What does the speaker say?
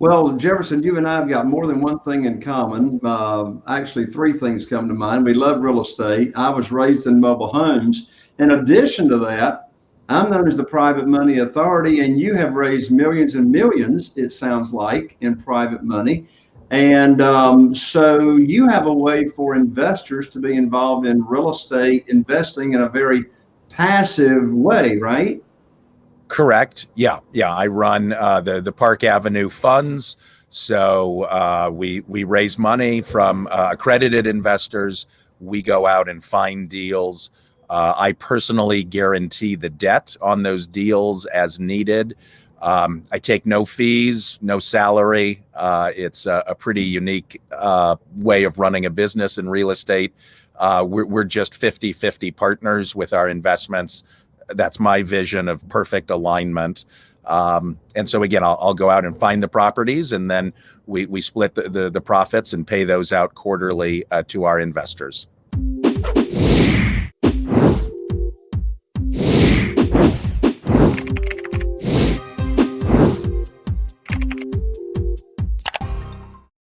Well, Jefferson, you and I have got more than one thing in common. Uh, actually, three things come to mind. We love real estate. I was raised in mobile homes. In addition to that, I'm known as the private money authority, and you have raised millions and millions, it sounds like, in private money. And um, so you have a way for investors to be involved in real estate investing in a very passive way, right? Correct. Yeah, yeah. I run uh, the the Park Avenue funds. So uh, we we raise money from uh, accredited investors. We go out and find deals. Uh, I personally guarantee the debt on those deals as needed. Um, I take no fees, no salary. Uh, it's a, a, pretty unique uh, way of running a business in real estate. Uh, we're, we're just 50 50 partners with our investments. That's my vision of perfect alignment. Um, and so again, I'll, I'll, go out and find the properties and then we, we split the, the, the profits and pay those out quarterly uh, to our investors.